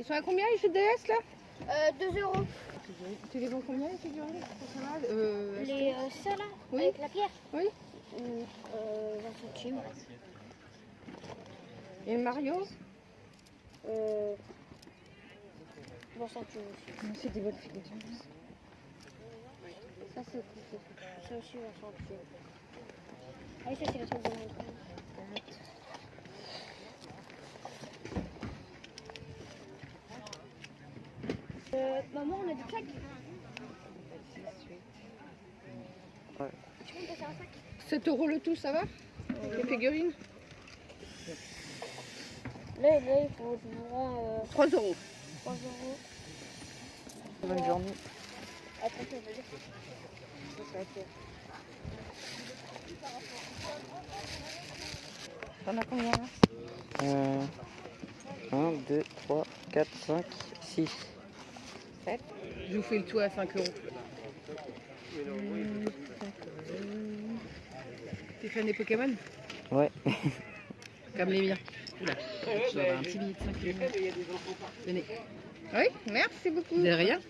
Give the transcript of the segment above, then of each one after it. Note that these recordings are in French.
Ils sont à combien les GDS là? Euh, 2 euros. Tu les vends combien les figurines euh, Les, euh, ça là, Oui. avec la pierre Oui. Euh, 20 centimes. Et Mario? Euh, 20 centimes aussi. C'est des bonnes figurines. Ça c'est Ça aussi 20 centimes. Ah oui, ça c'est le truc de Euh, maman, on a des sacs. Tu peux me passer un sac 7 euros le tout, ça va Les figurines Là, là, il faut que je vous rends euh, 3 euros. 3 euros. Bonne journée. Attends, je vais dire. T'en as combien là? Euh, 1, 2, 3, 4, 5, 6. Je vous fais le tout à 5 euros. T'es fan des Pokémon Ouais. Comme les miens. Oula, je dois avoir un petit billet de 5 euros. Tenez. Oui, merci beaucoup. De rien.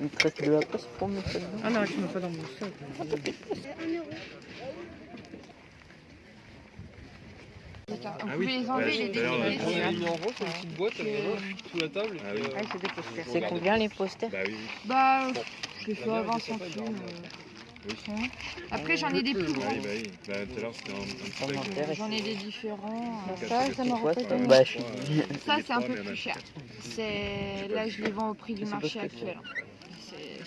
Il te reste de la place pour me faire Ah non, je ne mets pas dans mon sac. Ah oui, les enlever, les on a déchirer. dit, On a mis en rond sur une petite boîte Que- là, sous la table. Ah oui. euh, Ah, c'est des posters. C'est combien les posters Bah oui, oui. Bah, je La fais à merde, 20 c'est pas centimes. énorme. Oui. euh, hein. Après, j'en ai des plus grands. oui, bah oui. Bah, tout à l'heure, c'était un, un petit Ça pack. m'intéresse. J'en ai des différents. Ça, c'est ça pas. Bah. Ça, les un peu plus cher. C'est là, je les vends au prix du marché actuel.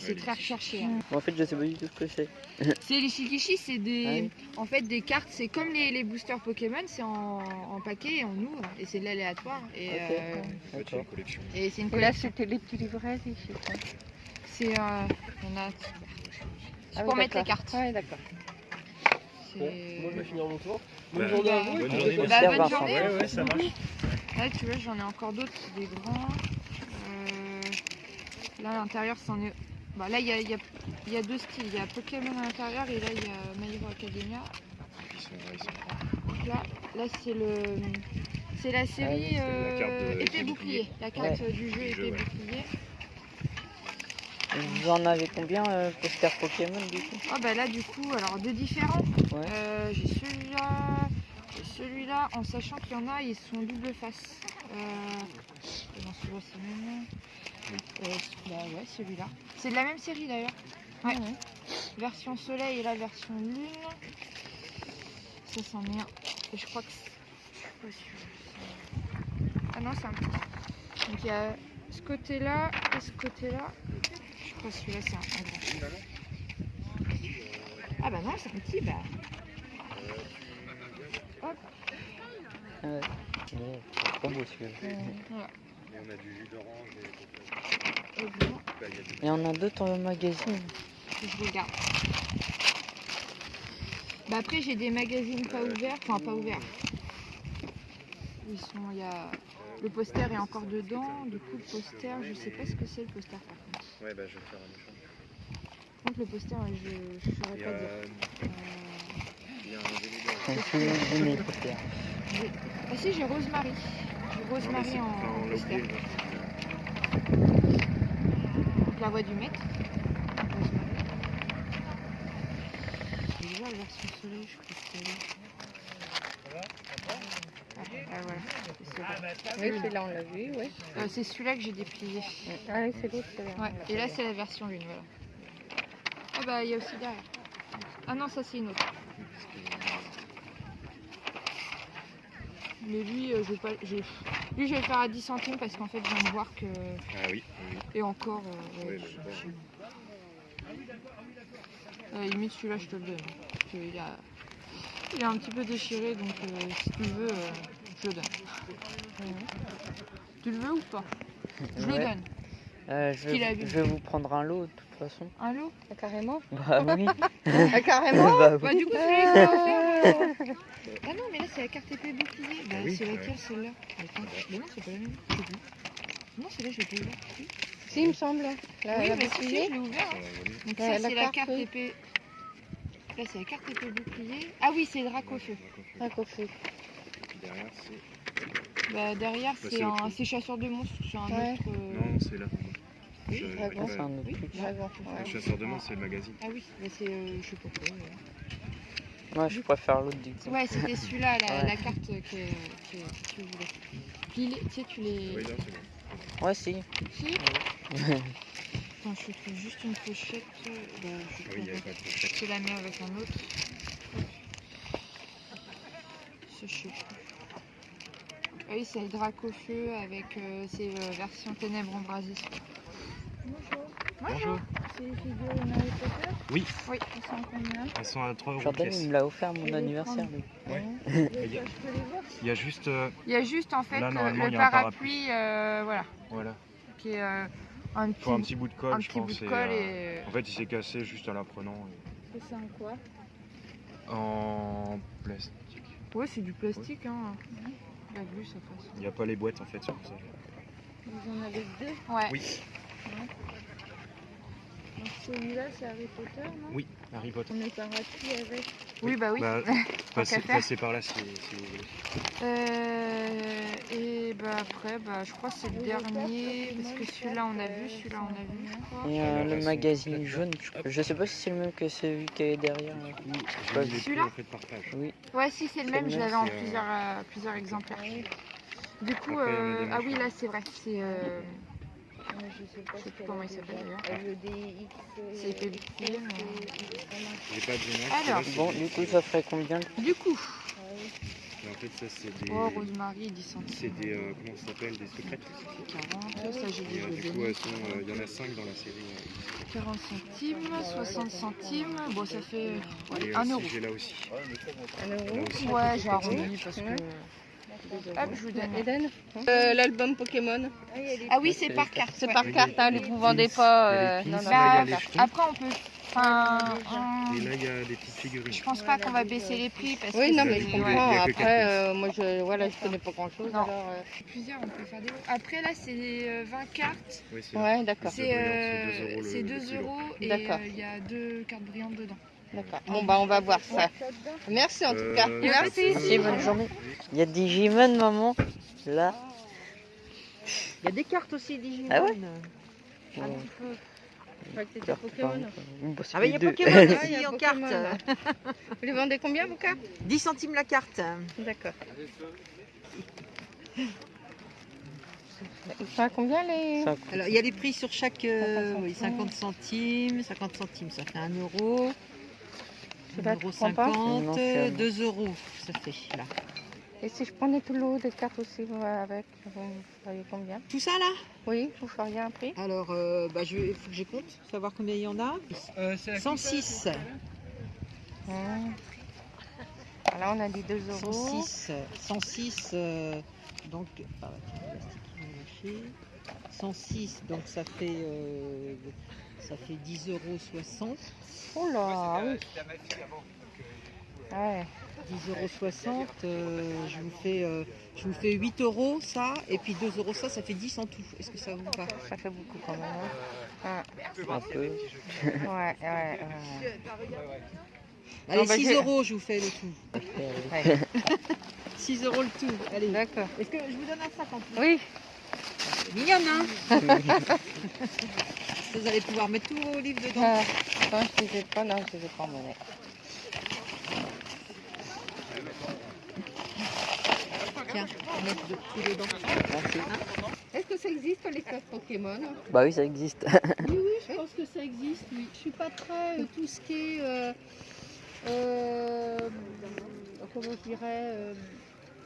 C'est- C'est très recherché. hein. En fait, je sais pas du tout ce que c'est. C'est les shikishi, c'est des, Ah oui. en fait des cartes. C'est comme les, les boosters Pokémon, c'est en, en paquet et on ouvre et c'est de l'aléatoire. Et Ok. euh, a D'accord. une collection. et c'est une Et là, collection. c'était les petits livrets. C'est euh, on a Ah oui, pour mettre les d'accord. cartes. Ouais, d'accord. C'est- Bon, moi je vais finir mon tour. Bonne Bah, journée à vous. et bonne journée, Bah, bonne journée. Ouais, ouais, ça marche. Là, tu vois, j'en ai encore d'autres, des grands. Euh, Là, à l'intérieur, c'en est. Bah, là, il y a, il y a- il y a deux styles. Il y a Pokémon à l'intérieur et là, il y a My Hero Academia. Donc là, là c'est le. C'est la série la euh, épée bouclier. La carte du jeu épée ouais. bouclier. Vous en avez combien, euh, posters Pokémon, du coup? Oh bah là du coup, alors deux différents. Ouais. Euh, j'ai celui-là, j'ai celui-là, en sachant qu'il y en a, ils sont double face. Euh, non, celui-là c'est le même. Euh, bah ouais, celui-là. C'est de la même série d'ailleurs. Ouais. Version soleil et la version lune. Ça c'en est un. Et je crois que c'est-. Ah non, c'est un petit. Donc il y a ce côté-là et ce côté-là. Je crois que celui-là c'est un, grand. Ah bah non, c'est un petit, bah. Ah ouais. Bon, c'est trop beau celui-là. Voilà. Et on a du jus d'orange et Et bah, y a d'autres dans le magazine. je les garde. Bah après j'ai des magazines pas ouverts, enfin pas ouverts. Ils sont, il y a le poster est encore dedans, du coup le poster, je sais pas ce que c'est le poster par contre. Ouais, bah je vais faire un échange. Par contre le poster, je ne saurais Il y pas a, dire. Euh, il y a un posters. Ah si j'ai Rosemary. Rosemary en l'a. Donc, voix du maître. Rosemary. Déjà la version soleil, je crois que c'est là. Ah, voilà. c'est celui-là. Oui, celui-là, on l'a vu, oui. Euh, c'est celui-là que j'ai déplié. Ah oui, c'est l'autre, c'est Ouais. Et là c'est la version lune, voilà. Ah bah il y a aussi derrière. Ah non ça c'est une autre. Mais lui, euh, je vais pas, je- lui je vais le faire à 10 centimes parce qu'en fait je viens de voir que Ah oui, oui. et encore. euh, ouais, Oui, je- Euh, limite celui-là je te le donne. Parce qu'il a, il est un petit peu déchiré donc euh, si tu le veux, euh, je le donne. Tu le veux ou pas? Je le Ouais. donne. Euh, je, a vais, vu. je vais vous prendre un lot de toute façon. Un lot? Ah, carrément? Bah oui. Ah, carrément? Bah Bah oui. du coup il faire. Ah non mais là c'est la carte épée bouclier. Bah Ah oui, c'est ouais. laquelle celle-là Attends, mais non c'est pas la même. Non celle-là je l'ai pas ouverte. Si. Si, il me semble. La, oui la mais si, je l'ai ouvert. Donc ça c'est la carte, épée. Là c'est la carte épée bouclier. Ah oui c'est Un coffret. Et puis derrière, c'est Bah, derrière, Bah, c'est un, chasseur de monstres, c'est un Ouais. autre. euh, Non, c'est là. Oui, dragon. Ah, c'est un autre Oui. Le chasseur de monstres, c'est le magazine. Ah oui, bah, c'est. euh, je sais pas quoi. Ouais. Je préfère l'autre du coup. Ouais, c'était celui-là, la, Ouais. la carte que, que, que tu voulais. Puis, les- tu sais, tu les. Oui, bon. Ouais, si. Si Attends, je trouve juste une pochette. euh, Bah, je, Ah oui, il n'y avait pas de pochette. je la mets avec un autre. Ça, je sais plus. Ah oui, c'est le Dracofeu avec euh, ses euh, versions ténèbres embrasées. Bonjour. C'est les figurines Harry Potter? Oui. Oui. Ils sont combien? Elles sont à 3 euros Jordan, pièce. il me l'a offert à mon anniversaire. Ouais. Et Il y a- Il y juste. euh, Il y a juste en fait Là, le- parapluie, euh, voilà, voilà. qui est euh, un petit, Faut un petit bout de colle, un je petit bout pense. de et, colle euh, et. En fait, il s'est cassé juste en la prenant. Et c'est un quoi? En plastique. Ouais, c'est du plastique, hein. La vue, ça passe. Il n'y a pas les boîtes en fait sur ça. Vous en avez deux? Ouais. Oui. Donc celui-là, c'est Harry Potter, non Oui, Harry Potter. On met parapluie avec. Oui, bah oui. Bah, passez, passez par là si, si vous voulez. Euh, et bah après, bah je crois que c'est le dernier, parce que celui-là on a vu, euh, celui-là on a vu, je crois. Et euh, le magazine jaune, je, je sais pas si c'est le même que celui qui est derrière. celui-là. Oui. Ouais, si c'est le même, je l'avais en euh, plusieurs, euh, plusieurs exemplaires. Du coup, euh, ah oui, là c'est vrai, c'est euh, je sais pas Je sais ce plus comment il s'appelle, d'ailleurs. LEDX. C'est pied, mais- J'ai pas de Alors. c'est Bon, du coup, ça ferait combien du coup, Mais en fait, ça c'est des. oh Rosemary 10 C'est centimes, des. euh, comment ça s'appelle Des secrètes. 40, ça j'ai Et, dit euh, je du coup, donner. elles sont. euh, Il y en a 5 dans la série. euh, 40 centimes, 60 centimes, bon ça fait Et ouais, euh, 1 si euro. j'ai là aussi. Un Là euro. aussi. Ouais, j'ai c'est arrondi parce que... Hop, je vous donne. Eden Euh, L'album Pokémon. Ah oui, c'est par carte. C'est ouais. par carte, hein, les vous vendez pas. euh, non, non, Bah, après on peut... Enfin, on- Et là, il y a des petites figurines. je pense pas qu'on va baisser les prix parce Oui, que non, mais je comprends. Après, euh, moi, je, voilà, je connais pas grand chose. Non. Alors, euh, Plusieurs, on peut faire des... Après là, c'est euh, 20 cartes. Oui, c'est là. ouais, d'accord. C'est C'est brillant, euh, c'est 2 euros le- c'est le 2 kilo. euros et euh, il y a deux cartes brillantes dedans. D'accord. Bon, bah, on va voir ça. Merci en tout cas. Euh, Merci. Merci, bonne journée. Il y a Digimon, maman. Là. Il y a des cartes aussi Digimon. Ah ouais Un Ouais. petit peu. Je crois que c'était Pokémon. Bah, Ah bah il y a. Pokémon Ah, il y aussi a en carte. Vous les vendez combien, vos cartes 10 centimes la carte. D'accord. Ils sont à combien les. Alors il y a les prix sur chaque euh, 50 oui, 50 centimes. 50 centimes ça fait 1 euro. Tu la 1 euro prends pas 50, Non, c'est un- 2 euros ça fait là. Et si je prenais tout l'eau des cartes aussi vous, avec, vous feriez combien? Tout ça là? Oui, vous feriez un prix? Alors euh, bah, je il faut que je compte, savoir combien il y en a. Euh, c'est la 106. Hum. Là, on a dit 2 euros. 106. 106 euh, donc ah, ouais, le plastique, il est lâché. 106 donc ça fait euh, ça fait 10 euros 60. Oh là, oui. Ouais. 10,60 euros, euh, je, vous fais, euh, je vous fais 8 euros ça, et puis 2 euros ça, ça fait 10 en tout. Est-ce que ça vous va? Ça fait beaucoup quand même. hein. un peu. Ouais, ouais, ouais. Allez, bah, 6 j'ai- euros, je vous fais le tout. ouais. 6 euros le tout. Allez. D'accord. Est-ce que je vous donne un sac en plus? Oui, Mignonne, hein? Vous allez pouvoir mettre tous vos livres dedans. Ah, attends, je les ai pas, non, je les ai pas en monnaie. Tiens, mettre de- tout dedans. Merci. Est-ce que ça existe les cartes Pokémon? Bah oui, ça existe. Oui, oui, je pense que ça existe. Oui. Je suis pas très euh, tout ce qui est, euh, euh, comment je dirais, euh,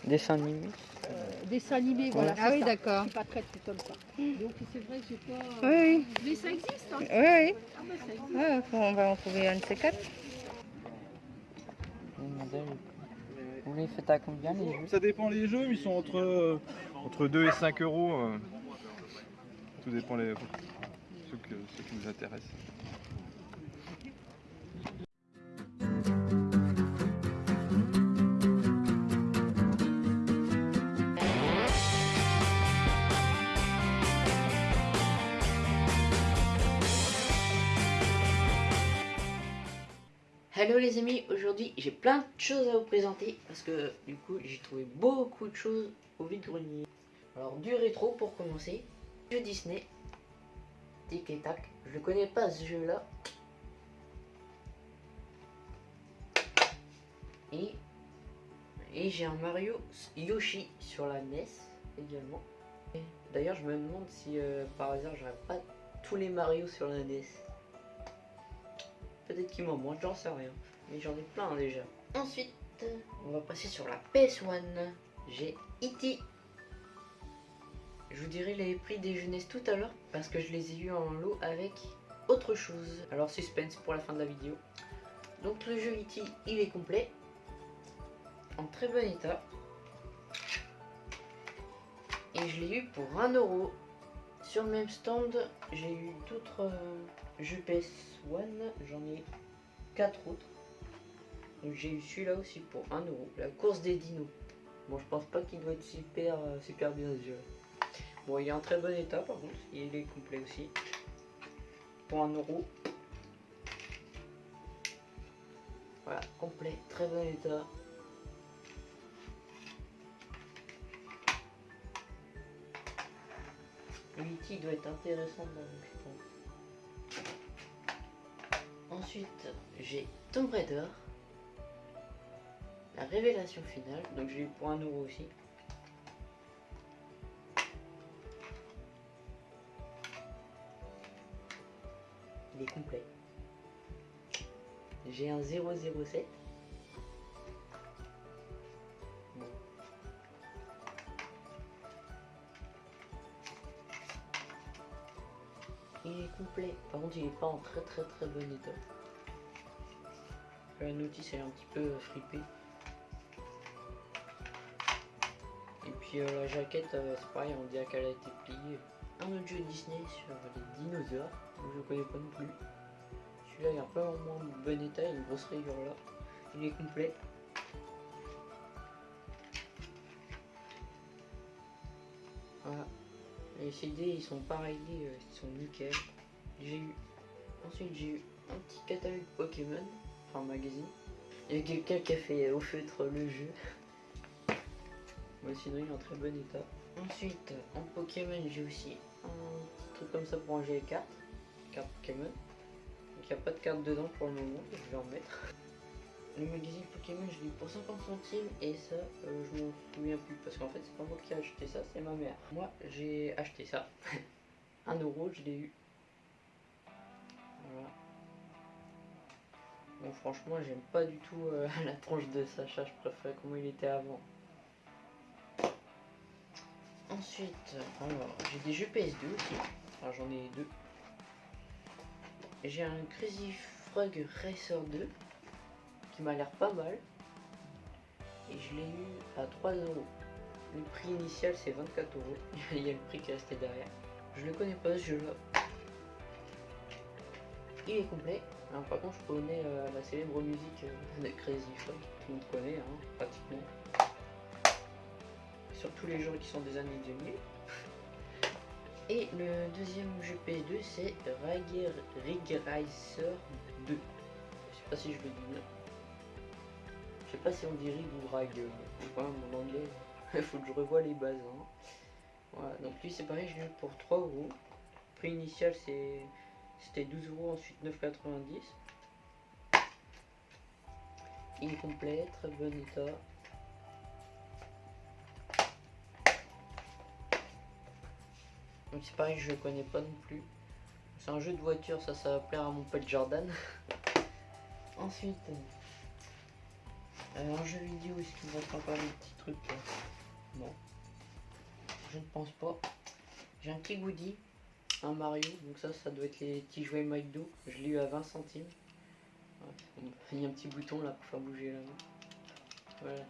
Dessin animé. Euh, dessin animé. Voilà. Ah oui, d'accord. Je suis pas très comme ça. Donc c'est vrai que j'ai pas. Oui, oui. Mais ça existe. Hein. Oui, oui. Ah, bah, ça existe. Ouais, faut- on va en trouver un de ces quatre. Vous les faites à combien les jeux? Ça dépend les jeux, mais ils sont entre, euh, entre 2 et 5 euros. euh. Tout dépend les ceux, que, ceux qui vous intéressent. Hello les amis, aujourd'hui j'ai plein de choses à vous présenter parce que du coup j'ai trouvé beaucoup de choses au vide-grenier. Alors du rétro pour commencer, jeu Disney, Tic et Tac, je connais pas ce jeu là. Et, et j'ai un Mario Yoshi sur la NES également. D'ailleurs je me demande si euh, par hasard j'aurais pas tous les Mario sur la NES. Peut-être qu'il m'en manque, j'en sais rien. Mais j'en ai plein déjà. Ensuite, on va passer sur la PS1. J'ai E.T. Je vous dirai les prix des jeunesses tout à l'heure parce que je les ai eu en lot avec autre chose. Alors suspense pour la fin de la vidéo. Donc le jeu E.T. il est complet. En très bon état. Et je l'ai eu pour 1 euro. Sur le même stand, j'ai eu d'autres euh, jeux PS1. J'en ai 4 autres. J'ai eu celui-là aussi pour 1 euro. La course des dinos. Bon, je pense pas qu'il doit être super, euh, super bien. Bon, il est en très bon état par contre. Il est complet aussi. Pour 1 euro. Voilà, complet, très bon état. L'outil doit être intéressant dans je pense. Ensuite, j'ai Tomb Raider. La révélation finale, donc j'ai eu pour 1 euro aussi. Il est complet. J'ai un 007. Est complet. Par contre, il est pas en très très très bon état. La notice est un petit peu euh, fripée. Et puis euh, la jaquette, euh, c'est pareil, on dirait qu'elle a été pliée. Un autre jeu Disney sur les dinosaures, que je connais pas non plus. Celui-là il est un peu moins bon état, il y a une grosse rayure là. Il est complet. Voilà. Les CD ils sont pareils, ils sont nickel. J'ai eu. Ensuite j'ai eu un petit catalogue Pokémon, enfin magazine. Il y a quelqu'un qui a fait au feutre le jeu. Mais sinon il est en très bon état. Ensuite en Pokémon j'ai aussi un truc comme ça pour ranger les cartes. Carte Pokémon. Donc il n'y a pas de carte dedans pour le moment, je vais en mettre. Le magazine Pokémon je l'ai pour 50 centimes et ça euh, je m'en souviens plus parce qu'en fait c'est pas moi qui ai acheté ça, c'est ma mère. Moi j'ai acheté ça. 1 euro je l'ai eu. Franchement j'aime pas du tout euh, la tranche de Sacha, je préfère comment il était avant. Ensuite, j'ai des jeux PS2 aussi. Enfin j'en ai deux. J'ai un Crazy Frog Racer 2 qui m'a l'air pas mal. Et je l'ai eu à 3 euros. Le prix initial c'est 24 euros. Il y a le prix qui est resté derrière. Je le connais pas ce jeu là. Il est complet. Par contre je connais euh, la célèbre musique euh, de Crazy Frog. Tout le monde connaît hein, pratiquement. Surtout les gens qui sont des années 2000. Et le deuxième jeu PS2 c'est Rig Racer 2. Je sais pas si je le dis bien. Je sais pas si on dit rig ou rag. Voilà, mon anglais. Il faut que je revoie les bases. hein. Voilà, donc lui c'est pareil, je l'ai eu pour 3 euros. Prix initial c'est c'était 12 euros, ensuite 9,90. Il est complet, très bon état. Donc c'est pareil, je connais pas non plus. C'est un jeu de voiture, ça, ça va plaire à mon pote Jordan. Ensuite, euh, un jeu vidéo, est-ce qu'il va être encore des petits trucs là? Non. Je ne pense pas. J'ai un petit goodie, un Mario, donc ça, ça doit être les petits jouets McDo. Je l'ai eu à 20 centimes. Il y a un petit bouton là pour faire bouger la main. Voilà.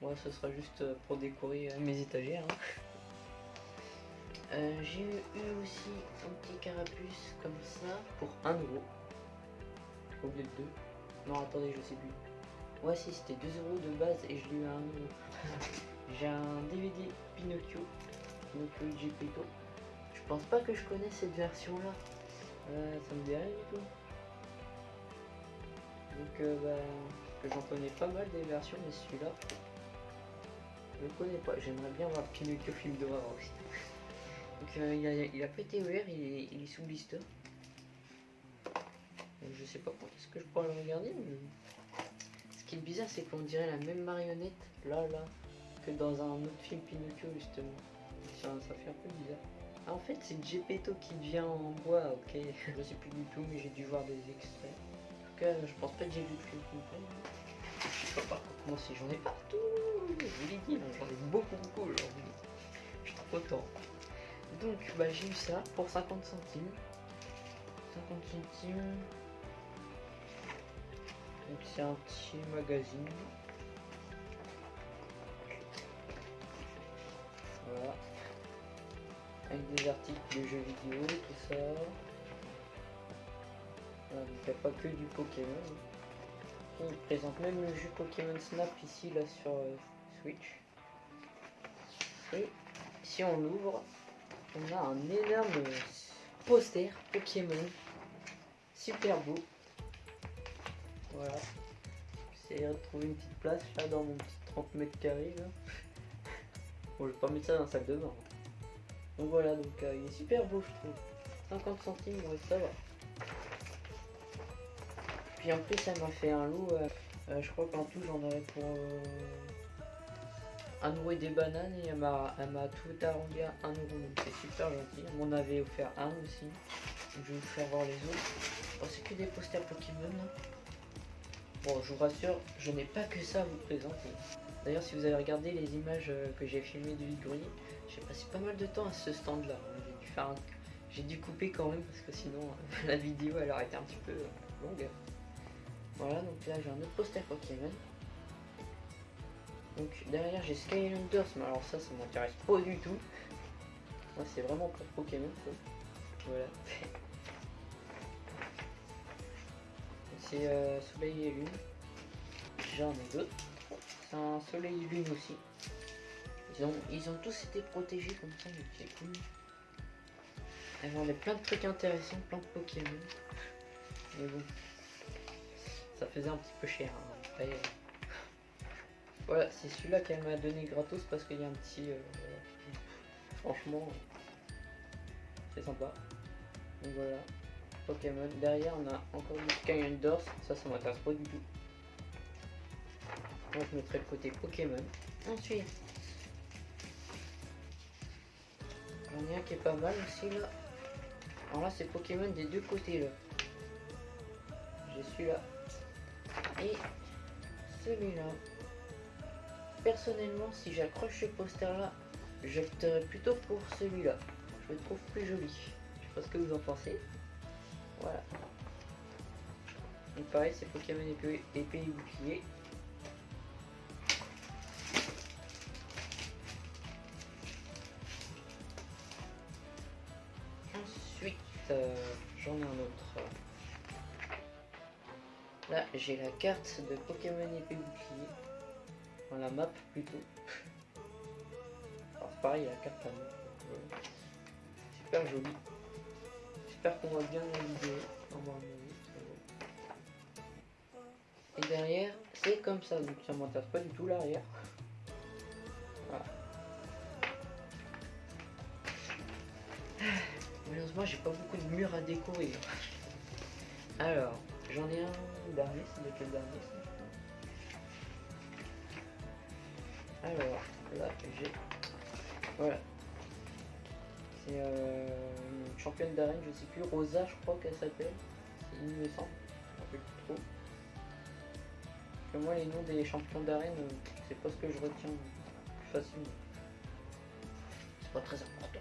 Moi, ce sera juste euh, pour décorer euh, mes étagères. hein. Euh, j'ai eu aussi un petit carapuce comme ça pour 1 euro. Au lieu de 2. Non, attendez, je sais plus. Ouais, si, c'était 2 euros de base et je l'ai eu à 1 euro. j'ai un DVD Pinocchio. Je pense pas que je connais cette version là. Euh, ça me dit rien du tout. Donc euh, bah, j'en connais pas mal des versions, mais celui-là, je le connais pas. J'aimerais bien voir Pinocchio film d'horreur aussi. Donc euh, il, a, il ouvert, il est, il est sous blister. Donc, je sais pas quand est-ce que je pourrais le regarder, mais ce qui est bizarre, c'est qu'on dirait la même marionnette là, là, que dans un autre film Pinocchio justement. Ça, fait un peu bizarre. Ah, en fait, c'est Gepetto qui vient en bois, ok. Je sais plus du tout, mais j'ai dû voir des extraits. En tout cas, je pense pas que j'ai vu le complet. Je sais pas par quoi commencer, j'en ai partout. Je vous l'ai dit, hein, j'en ai beaucoup, beaucoup aujourd'hui. Je suis trop content. Donc, bah, j'ai eu ça pour 50 centimes. 50 centimes. Donc, c'est un petit magazine. Des articles de jeux vidéo, tout ça. Voilà, donc il a pas que du Pokémon. Il présente même le jeu Pokémon Snap ici, là, sur euh, Switch. Et si on l'ouvre, on a un énorme poster Pokémon. Super beau. Voilà. J'essaie de trouver une petite place là dans mon petit 30 mètres carrés là. Bon, je vais pas mettre ça dans la salle de bain. Donc voilà, donc euh, il est super beau je trouve. 50 centimes, ça va. Puis en plus, ça m'a fait un lot. euh, euh, je crois qu'en tout, j'en avais pour un euro et des bananes et elle m'a tout arrondi à 1 euro. Donc c'est super gentil. Elle m'en avait offert un aussi. Je vais vous faire voir les autres. Bon, c'est que des posters Pokémon. Bon, je vous rassure, je n'ai pas que ça à vous présenter. D'ailleurs, si vous avez regardé les images que j'ai filmées de Grenier, j'ai passé pas mal de temps à ce stand-là. J'ai dû faire un- J'ai dû couper quand même parce que sinon euh, la vidéo elle aurait été un petit peu euh, longue. Voilà, donc là j'ai un autre poster Pokémon. Donc derrière j'ai Skylanders, mais alors ça, ça m'intéresse pas du tout. Moi c'est vraiment pour Pokémon. Voilà. C'est euh, Soleil et Lune. J'en ai d'autres. C'est un Soleil et Lune aussi. Ils ont, tous été protégés comme ça, donc c'est cool. Elles vendaient plein de trucs intéressants, plein de Pokémon. Mais bon, ça faisait un petit peu cher. hein. Euh, Voilà, c'est celui-là qu'elle m'a donné gratos parce qu'il y a un petit. euh, Franchement, c'est sympa. Donc voilà, Pokémon. Derrière, on a encore du Skylanders. Ça, ça m'intéresse pas du tout. Moi, je mettrai le côté Pokémon. Ensuite, Qui est pas mal aussi là. Alors là c'est Pokémon des deux côtés là. J'ai celui-là. Et celui-là. Personnellement si j'accroche ce poster là, j'opterais plutôt pour celui-là. Je le trouve plus joli. Je sais pas ce que vous en pensez. Voilà. Donc pareil c'est Pokémon épée et bouclier. J'ai la carte de Pokémon épée bouclier. Enfin, la map plutôt. Alors, pareil, la carte à. Voilà. Super jolie. J'espère qu'on voit bien la va. Et derrière, c'est comme ça, donc ça m'intéresse pas du tout l'arrière. Voilà. Malheureusement, j'ai pas beaucoup de murs à décorer. Alors, j'en ai un dernier, c'est lequel dernier Alors, là, j'ai. Voilà. C'est euh, une championne d'arène, je sais plus, Rosa, je crois qu'elle s'appelle. Il me semble. Rappelle plus trop. Que moi, les noms des champions d'arène, euh, c'est pas ce que je retiens plus facilement. C'est pas très important.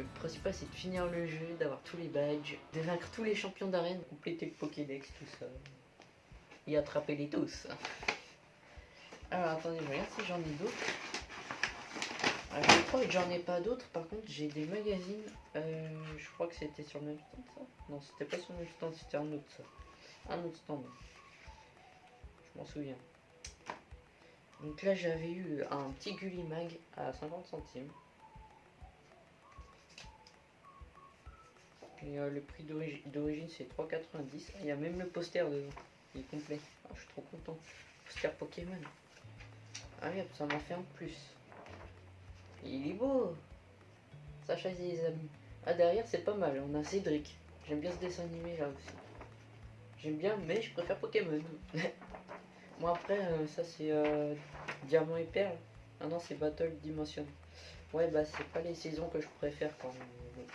Le principal c'est de finir le jeu, d'avoir tous les badges, de vaincre tous les champions d'arène, compléter le Pokédex, tout ça. Et attraper les tous. Alors attendez, je regarde si j'en ai d'autres. Ah, je crois que j'en ai pas d'autres, par contre j'ai des magazines. Euh, je crois que c'était sur le même stand ça? Non, c'était pas sur le même stand, c'était un autre. Un autre stand. Je m'en souviens. Donc là j'avais eu un petit Gullimag à 50 centimes. Et euh, le prix d'origi- d'origine c'est 3,90. Il y a même le poster dedans. il est complet. Ah, je suis trop content. Poster Pokémon. Ah merde, ça m'en fait en plus. Il est beau. Sacha et les amis. Ah derrière c'est pas mal, on a Cédric. J'aime bien ce dessin animé là aussi. J'aime bien, mais je préfère Pokémon. Moi après, euh, ça c'est euh, Diamant et Perle. Ah non, c'est Battle Dimension. Ouais, bah c'est pas les saisons que je préfère quand même.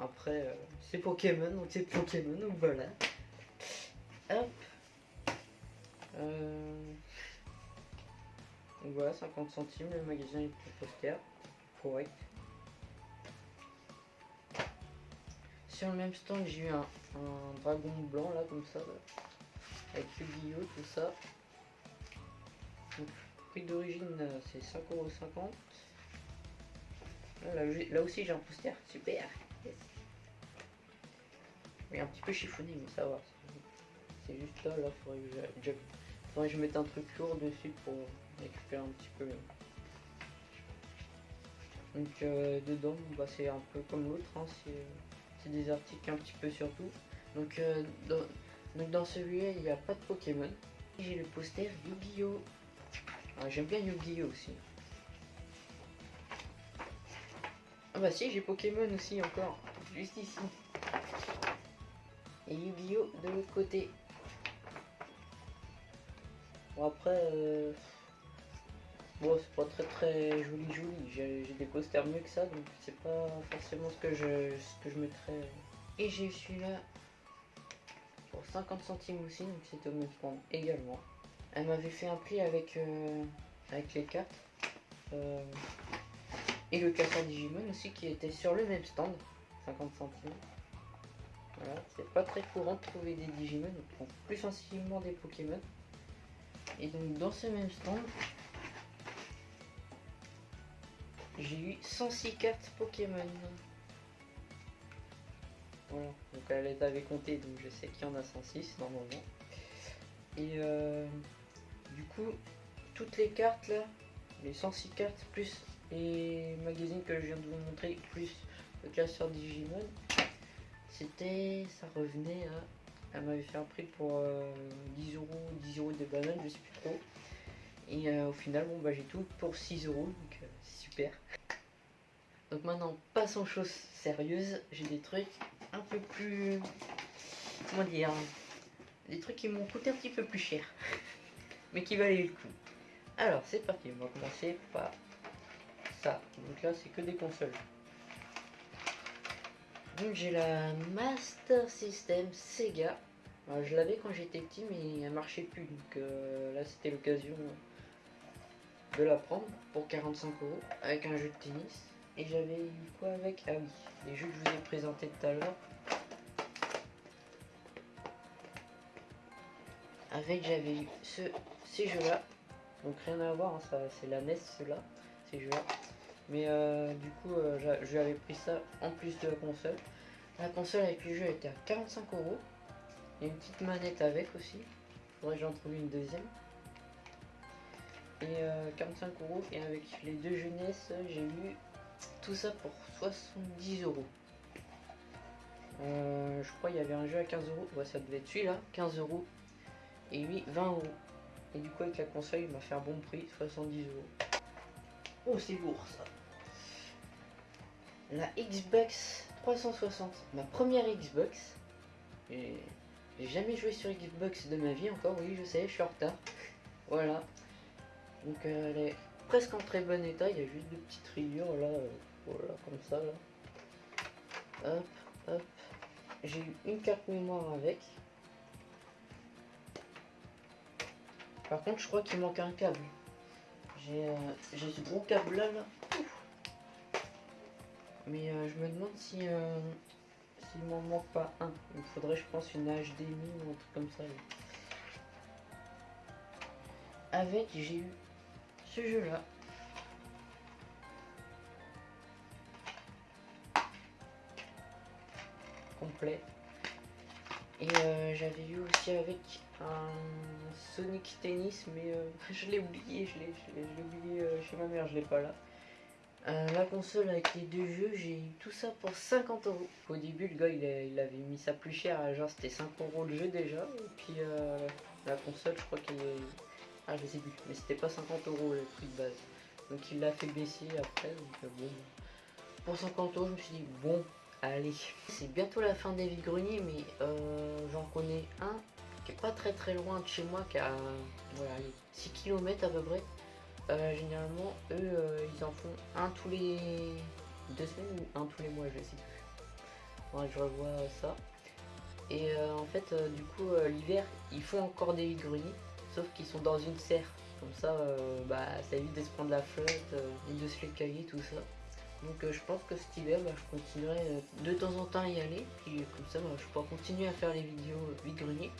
Après, euh, c'est Pokémon, donc c'est Pokémon, donc voilà. Hop. Euh... Donc voilà, 50 centimes, le magasin est pour poster. Correct. Sur le même stand, j'ai eu un, dragon blanc là, comme ça, avec le guillot, tout ça. Prix d'origine, euh, c'est 5,50€. Là, là aussi, j'ai un poster, super. Un petit peu chiffonné, mais ça va. c'est- juste là, là, faudrait que je, faudrait que je mette un truc lourd dessus pour récupérer un petit peu. Donc euh, dedans, bah, c'est un peu comme l'autre, hein, c'est des articles un petit peu sur tout. Donc, euh, dans, donc dans celui-là, il n'y a pas de Pokémon. J'ai le poster Yu-Gi-Oh! Ah, J'aime bien Yu-Gi-Oh! aussi. Ah bah si, j'ai Pokémon aussi encore, juste ici. Et Yu-Gi-Oh! de l'autre côté. Bon après, euh, bon c'est pas très très joli joli. J'ai des posters mieux que ça, donc c'est pas forcément ce que je ce que je mettrais. Et j'ai celui-là pour 50 centimes aussi, donc c'était au même stand également. Elle m'avait fait un prix avec euh, avec les cartes euh, et le casseur Digimon aussi qui était sur le même stand, 50 centimes. Voilà, c'est pas très courant de trouver des Digimon, on trouve plus facilement des Pokémon. Et donc dans ce même stand, j'ai eu 106 cartes Pokémon. Voilà, donc elle avait comptées, donc je sais qu'il y en a 106 normalement. Et euh, du coup, toutes les cartes là, les 106 cartes plus les magazines que je viens de vous montrer, plus le classeur Digimon, c'était, ça revenait à elle m'avait fait un prix pour euh, 10 euros, 10 euros de bananes, je sais plus trop. Et euh, au final, bon bah j'ai tout pour 6 euros, donc euh, c'est super. Donc maintenant, passons aux choses sérieuses. J'ai des trucs un peu plus. Comment dire Des trucs qui m'ont coûté un petit peu plus cher. Mais qui valaient le coup. Alors, c'est parti. On va commencer par ça. Donc là, c'est que des consoles. Donc j'ai la Master System Sega. Je l'avais quand j'étais petit mais elle marchait plus donc euh, là c'était l'occasion de la prendre pour 45 euros avec un jeu de tennis. Et j'avais eu quoi avec? Ah oui, les jeux que je vous ai présentés tout à l'heure. Avec j'avais eu ce, ces jeux là. Donc rien à voir, hein, c'est la NES ceux-là, ces jeux là. Mais euh, du coup euh, je lui avais pris ça en plus de la console. La console avec le jeu était à 45 euros. Il y a une petite manette avec aussi. Faudrait que j'en trouve une deuxième. Et euh, 45 euros. Et avec les deux jeunesses, j'ai eu tout ça pour 70 euros. Euh, je crois qu'il y avait un jeu à 15 euros. Ouais, ça devait être celui-là, 15 euros. Et lui, 20 euros. Et du coup, avec la console, il m'a fait un bon prix, 70 euros. Oh, c'est lourd ça. La Xbox 360, ma première Xbox. J'ai jamais joué sur Xbox de ma vie encore, oui je sais, je suis en retard. Voilà. Donc euh, elle est presque en très bon état, il y a juste des petites rayures là, euh, voilà, comme ça là. Hop, hop. J'ai eu une carte mémoire avec. Par contre je crois qu'il manque un câble. J'ai euh, ce gros câble là là. Mais euh, je me demande si euh, s'il m'en manque pas un. Il faudrait je pense une HDMI ou un truc comme ça. Avec j'ai eu ce jeu là. Complet. Et euh, j'avais eu aussi avec un Sonic Tennis, mais euh, je l'ai oublié, je l'ai oublié chez ma mère, je l'ai pas là. Euh, la console avec les deux jeux, j'ai eu tout ça pour 50 euros. Au début, le gars il, avait mis ça plus cher, genre c'était 5 euros le jeu déjà. Et puis euh, la console, je crois qu'il est. Ah, je sais plus, mais c'était pas 50 euros le prix de base. Donc il l'a fait baisser après. Donc euh, bon, pour 50 euros, je me suis dit, bon, allez. C'est bientôt la fin des vides-greniers, mais euh, j'en connais un qui est pas très très loin de chez moi, qui a voilà, 6 km à peu près. Euh, généralement, eux, euh, ils en font un tous les deux semaines ou un tous les mois, je sais plus. Je revois ça. Et euh, en fait, euh, du coup, euh, l'hiver, ils font encore des vides-greniers, sauf qu'ils sont dans une serre. Comme ça, euh, bah, ça évite de se prendre la flotte euh, et de se les cailler, tout ça. Donc euh, je pense que cet hiver, bah, je continuerai euh, de temps en temps à y aller. Puis euh, comme ça, bah, je pourrai continuer à faire les vidéos euh, vide-grenier.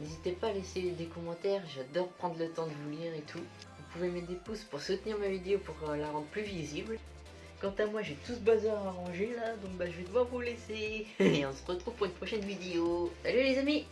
N'hésitez pas à laisser des commentaires, j'adore prendre le temps de vous lire et tout. Pouvez mettre des pouces pour soutenir ma vidéo pour euh, la rendre plus visible. Quant à moi, j'ai tout ce bazar à ranger là, donc bah, je vais devoir vous laisser. Et on se retrouve pour une prochaine vidéo. Salut les amis